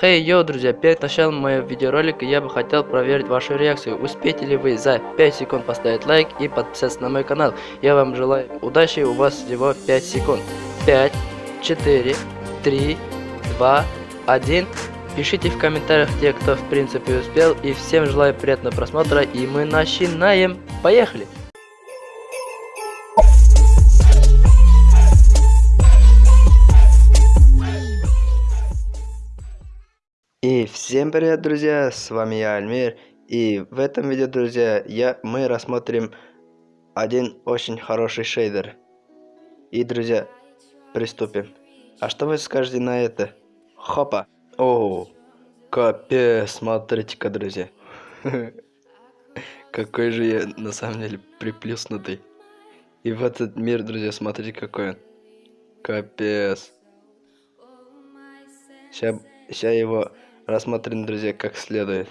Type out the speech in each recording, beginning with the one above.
Хей, hey, йоу, друзья, перед началом моего видеоролика я бы хотел проверить вашу реакцию. Успеете ли вы за 5 секунд поставить лайк и подписаться на мой канал? Я вам желаю удачи, у вас всего 5 секунд. 5, 4, 3, 2, 1. Пишите в комментариях те, кто в принципе успел. И всем желаю приятного просмотра. И мы начинаем. Поехали! И всем привет, друзья, с вами я, Альмир, и в этом видео, друзья, я, мы рассмотрим один очень хороший шейдер. И, друзья, приступим. А что вы скажете на это? Хопа! О, капец, смотрите-ка, друзья. Какой же я, на самом деле, приплюснутый. И в этот мир, друзья, смотрите, какой он. Капец. Сейчас, сейчас его рассмотрим, друзья, как следует.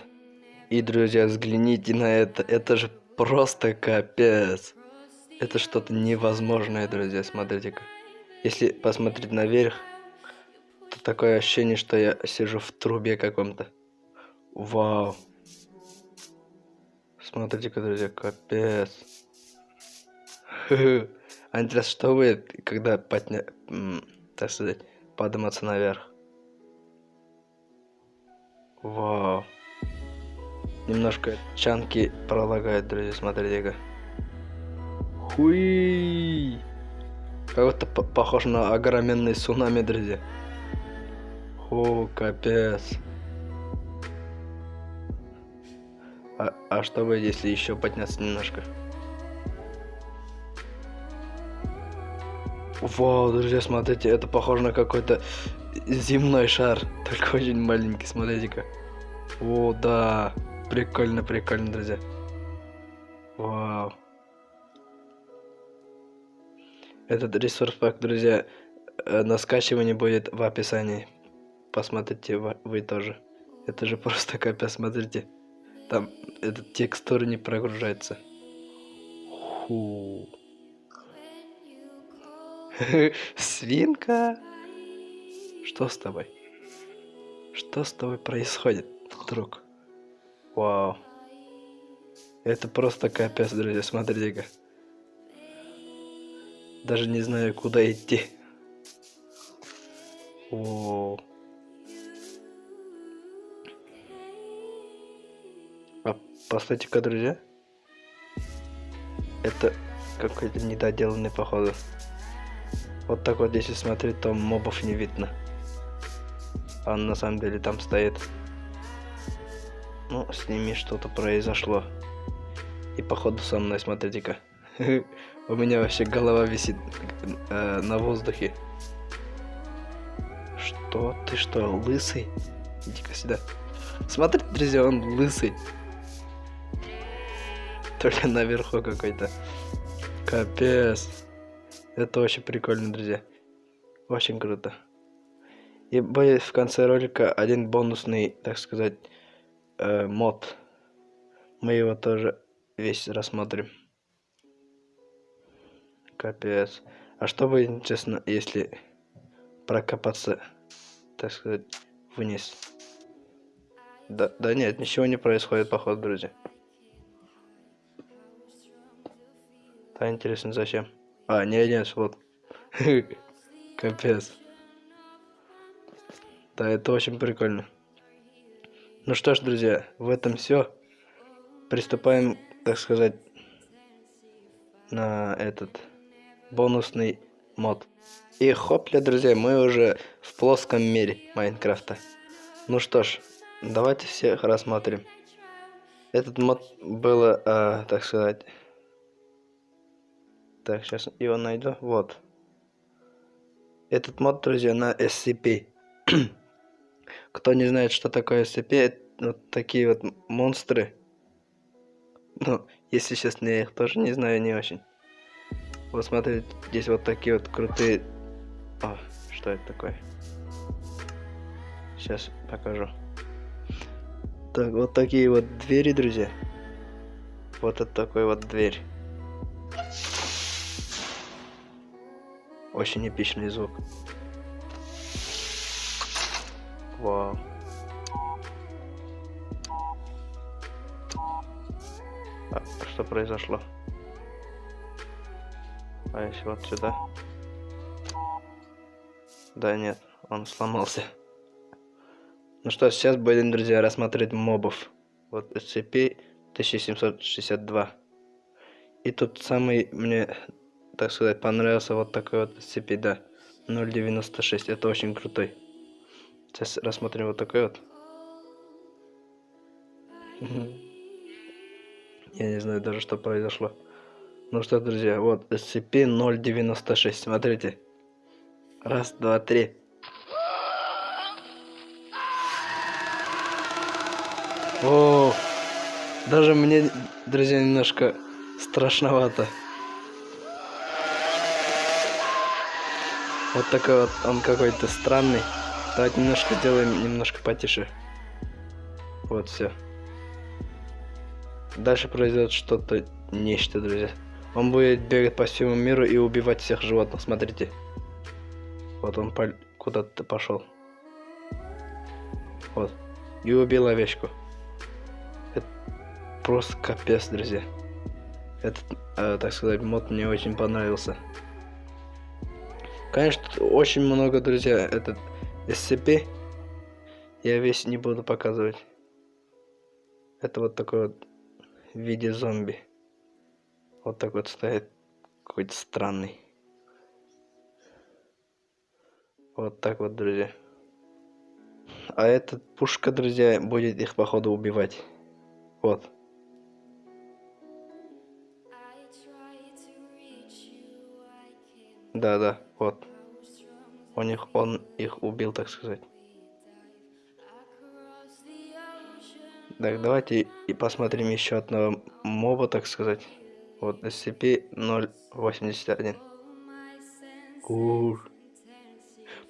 И, друзья, взгляните на это. Это же просто капец. Это что-то невозможное, друзья, смотрите-ка. Если посмотреть наверх, то такое ощущение, что я сижу в трубе каком-то. Вау. Смотрите-ка, друзья, капец. А интересно, что вы, когда подня... так сказать, подниматься наверх? Вау. Немножко чанки пролагает, друзья, смотрите-ка. Хуи. Как-то похож на огроменный цунами, друзья. О, капец. А, а что будет, если еще подняться немножко? Вау, друзья, смотрите, это похоже на какой-то земной шар, только очень маленький, смотрите-ка. О, да, прикольно, прикольно, друзья. Вау. Этот ресурс пак, друзья, э, на скачивании будет в описании. Посмотрите вы тоже. Это же просто капец, смотрите. Там этот текстур не прогружается. Ху. Свинка. Что с тобой? Что с тобой происходит, друг? Вау. Это просто капец, друзья, смотрите-ка. Даже не знаю, куда идти. О. А поставьте-ка, друзья. Это какой-то недоделанный, походу. Вот так вот, если смотреть, то мобов не видно он на самом деле там стоит. Ну, с ними что-то произошло. И походу со мной, смотрите-ка. У меня вообще голова висит э, на воздухе. Что? Ты что, лысый? Иди-ка сюда. Смотрите, друзья, он лысый. Только наверху какой-то. Капец. Это очень прикольно, друзья. Очень круто. И будет в конце ролика один бонусный, так сказать, э, мод. Мы его тоже весь рассмотрим. Капец. А что будет, честно, если прокопаться, так сказать, вниз? Да, да нет, ничего не происходит, походу, друзья. Да, интересно, зачем? А, не, нет, вот. Капец. Да, это очень прикольно. Ну что ж, друзья, в этом все. Приступаем, так сказать, на этот бонусный мод. И хопля, друзья, мы уже в плоском мире Майнкрафта. Ну что ж, давайте всех рассмотрим. Этот мод было, а, так сказать... Так, сейчас его найду. Вот. Этот мод, друзья, на SCP. Кто не знает, что такое SCP, вот такие вот монстры. Ну, если честно, я их тоже не знаю, не очень. Вот смотрите, здесь вот такие вот крутые... О, что это такое? Сейчас покажу. Так, вот такие вот двери, друзья. Вот это такой вот дверь. Очень эпичный звук в так, что произошло? А если вот сюда? Да нет он сломался. Ну что сейчас будем друзья рассматривать мобов. Вот SCP 1762 и тут самый мне так сказать понравился вот такой вот SCP да. 096 это очень крутой. Сейчас рассмотрим вот такой вот. Я не знаю даже, что произошло. Ну что, друзья, вот SCP-096. Смотрите. Раз, два, три. О, даже мне, друзья, немножко страшновато. Вот такой вот он какой-то странный. Давайте немножко делаем немножко потише. Вот все. Дальше произойдет что-то нечто, друзья. Он будет бегать по всему миру и убивать всех животных. Смотрите. Вот он по... куда-то пошел. Вот. И убил овечку. Это просто капец, друзья. Этот, э, так сказать, мод мне очень понравился. Конечно, очень много, друзья, этот SCP. Я весь не буду показывать. Это вот такой вот в виде зомби. Вот так вот стоит какой-то странный. Вот так вот, друзья. А эта пушка, друзья, будет их походу убивать. Вот. Да, да, вот. У них он их убил, так сказать. Так, давайте и посмотрим еще одного моба, так сказать. Вот SCP-081. Ур.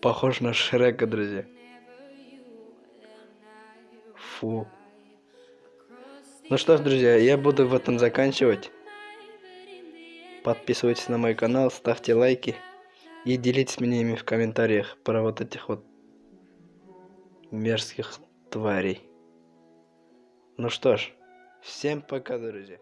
Похож на Шрека, друзья. Фу. Ну что ж, друзья, я буду в этом заканчивать. Подписывайтесь на мой канал, ставьте лайки и делитесь мнениями в комментариях про вот этих вот мерзких тварей. Ну что ж, всем пока, друзья.